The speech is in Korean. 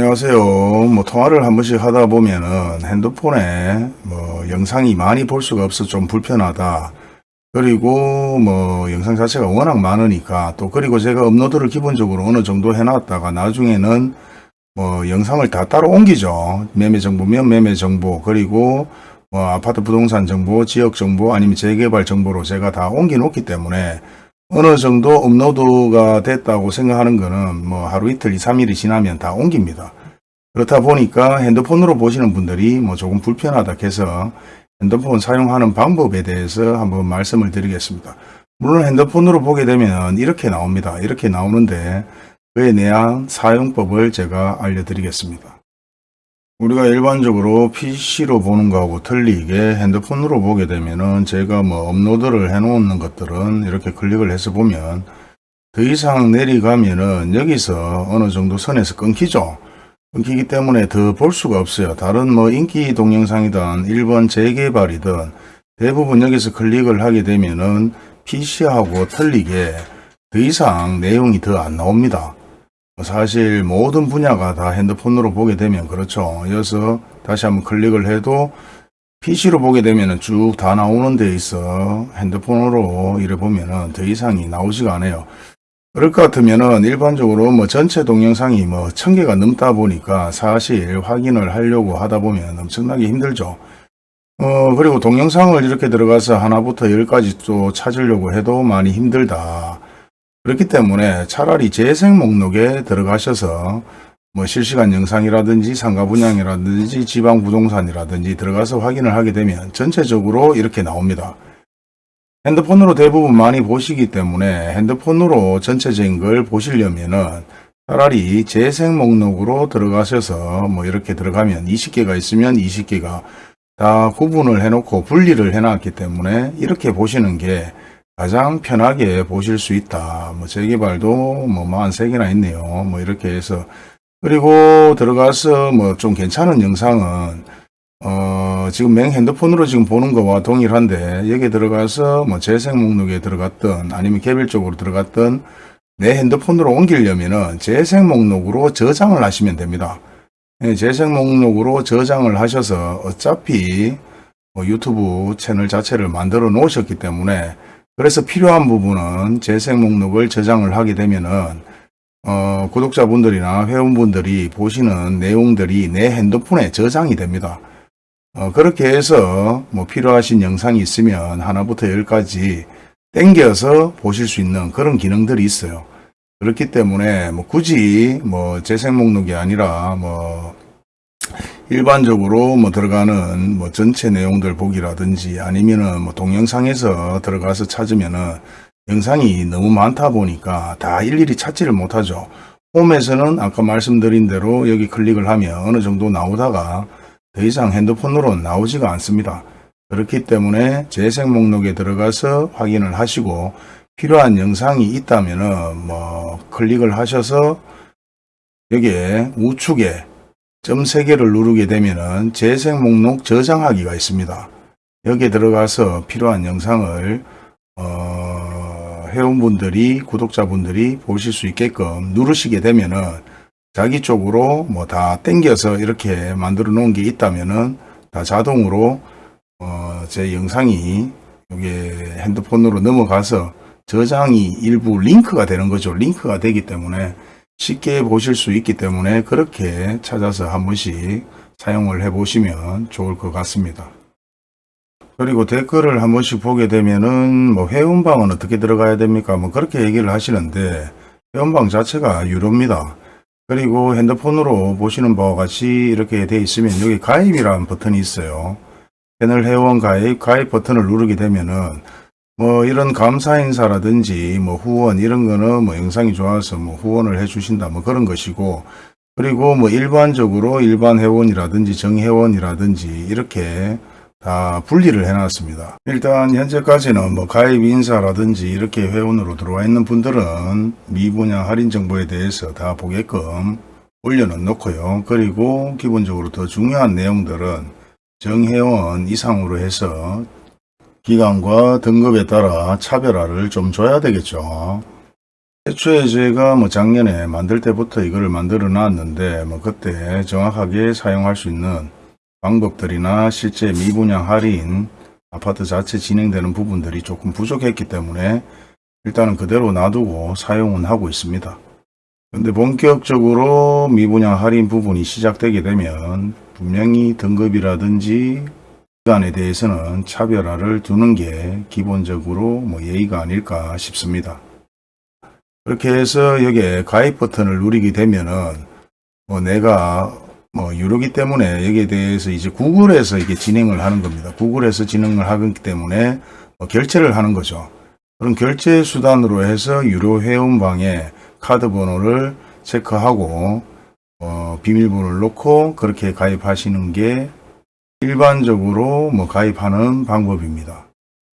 안녕하세요. 뭐 통화를 한 번씩 하다 보면은 핸드폰에 뭐 영상이 많이 볼 수가 없어 좀 불편하다. 그리고 뭐 영상 자체가 워낙 많으니까 또 그리고 제가 업로드를 기본적으로 어느 정도 해놨다가 나중에는 뭐 영상을 다 따로 옮기죠. 매매 정보면 매매 정보 그리고 뭐 아파트 부동산 정보, 지역 정보 아니면 재개발 정보로 제가 다 옮겨 놓기 때문에 어느 정도 업로드가 됐다고 생각하는 거는 뭐 하루 이틀, 2, 3일이 지나면 다 옮깁니다. 그렇다 보니까 핸드폰으로 보시는 분들이 뭐 조금 불편하다 해서 핸드폰 사용하는 방법에 대해서 한번 말씀을 드리겠습니다. 물론 핸드폰으로 보게 되면 이렇게 나옵니다. 이렇게 나오는데 그에 대한 사용법을 제가 알려드리겠습니다. 우리가 일반적으로 PC로 보는 거하고 틀리게 핸드폰으로 보게 되면은 제가 뭐 업로드를 해 놓는 것들은 이렇게 클릭을 해서 보면 더 이상 내려가면은 여기서 어느 정도 선에서 끊기죠. 끊기기 때문에 더 볼 수가 없어요. 다른 뭐 인기 동영상이든 일본 재개발이든 대부분 여기서 클릭을 하게 되면은 PC하고 틀리게 더 이상 내용이 더 안 나옵니다. 사실 모든 분야가 다 핸드폰으로 보게 되면 그렇죠. 이어서 다시 한번 클릭을 해도 PC로 보게 되면 쭉 다 나오는 데 있어 핸드폰으로 이래 보면은 더 이상이 나오지가 않아요. 그럴 것 같으면은 일반적으로 뭐 전체 동영상이 뭐천 개가 넘다 보니까 사실 확인을 하려고 하다 보면 엄청나게 힘들죠. 어 그리고 동영상을 이렇게 들어가서 하나부터 열까지 또 찾으려고 해도 많이 힘들다. 그렇기 때문에 차라리 재생 목록에 들어가셔서 뭐 실시간 영상이라든지 상가 분양이라든지 지방 부동산이라든지 들어가서 확인을 하게 되면 전체적으로 이렇게 나옵니다. 핸드폰으로 대부분 많이 보시기 때문에 핸드폰으로 전체적인 걸 보시려면은 차라리 재생 목록으로 들어가셔서 뭐 이렇게 들어가면 20개가 있으면 20개가 다 구분을 해놓고 분리를 해놨기 때문에 이렇게 보시는 게 가장 편하게 보실 수 있다. 뭐 재개발도 뭐 43개나 있네요. 뭐 이렇게 해서 그리고 들어가서 뭐 좀 괜찮은 영상은 어 지금 맹 핸드폰으로 지금 보는 거와 동일한데 여기에 들어가서 뭐 재생 목록에 들어갔던 아니면 개별적으로 들어갔던 내 핸드폰으로 옮기려면은 재생 목록으로 저장을 하시면 됩니다. 예, 재생 목록으로 저장을 하셔서 어차피 뭐 유튜브 채널 자체를 만들어 놓으셨기 때문에 그래서 필요한 부분은 재생 목록을 저장을 하게 되면은 어, 구독자분들이나 회원분들이 보시는 내용들이 내 핸드폰에 저장이 됩니다. 어, 그렇게 해서 뭐 필요하신 영상이 있으면 하나부터 열까지 땡겨서 보실 수 있는 그런 기능들이 있어요. 그렇기 때문에 뭐 굳이 뭐 재생 목록이 아니라 뭐 일반적으로 뭐 들어가는 뭐 전체 내용들 보기라든지 아니면은 뭐 동영상에서 들어가서 찾으면은 영상이 너무 많다 보니까 다 일일이 찾지를 못하죠. 홈에서는 아까 말씀드린 대로 여기 클릭을 하면 어느 정도 나오다가 더 이상 핸드폰으로 나오지가 않습니다. 그렇기 때문에 재생 목록에 들어가서 확인을 하시고 필요한 영상이 있다면 은 뭐 클릭을 하셔서 여기에 우측에 점 3개를 누르게 되면은 재생 목록 저장하기가 있습니다. 여기에 들어가서 필요한 영상을 어, 회원분들이 구독자분들이 보실 수 있게끔 누르시게 되면은 자기 쪽으로 뭐 다 땡겨서 이렇게 만들어 놓은 게 있다면은 다 자동으로 어, 제 영상이 여기 핸드폰으로 넘어가서 저장이 일부 링크가 되는 거죠. 링크가 되기 때문에 쉽게 보실 수 있기 때문에 그렇게 찾아서 한 번씩 사용을 해 보시면 좋을 것 같습니다. 그리고 댓글을 한 번씩 보게 되면은 뭐 회원방은 어떻게 들어가야 됩니까? 뭐 그렇게 얘기를 하시는데 회원방 자체가 유료입니다. 그리고 핸드폰으로 보시는 바와 같이 이렇게 되어 있으면 여기 가입이라는 버튼이 있어요. 채널 회원 가입, 가입 버튼을 누르게 되면은 뭐 이런 감사 인사라든지 뭐 후원 이런 거는 뭐 영상이 좋아서 뭐 후원을 해 주신다 뭐 그런 것이고 그리고 뭐 일반적으로 일반 회원이라든지 정회원이라든지 이렇게 다 분리를 해 놨습니다. 일단 현재까지는 뭐 가입 인사라든지 이렇게 회원으로 들어와 있는 분들은 미분양 할인 정보에 대해서 다 보게끔 올려는 놓고요. 그리고 기본적으로 더 중요한 내용들은 정회원 이상으로 해서 기간과 등급에 따라 차별화를 좀 줘야 되겠죠. 애초에 제가 뭐 작년에 만들 때부터 이거를 만들어 놨는데 뭐 그때 정확하게 사용할 수 있는 방법들이나 실제 미분양 할인 아파트 자체 진행되는 부분들이 조금 부족했기 때문에 일단은 그대로 놔두고 사용은 하고 있습니다. 근데 본격적으로 미분양 할인 부분이 시작되게 되면 분명히 등급이라든지 기간에 대해서는 차별화를 두는 게 기본적으로 뭐 예의가 아닐까 싶습니다. 그렇게 해서 여기에 가입 버튼을 누르게 되면은 뭐 내가 뭐 유료기 때문에 여기에 대해서 이제 구글에서 이게 진행을 하는 겁니다. 구글에서 진행을 하기 때문에 뭐 결제를 하는 거죠. 그런 결제 수단으로 해서 유료 회원방에 카드 번호를 체크하고 어, 비밀번호를 넣고 그렇게 가입하시는 게 일반적으로 뭐 가입하는 방법입니다.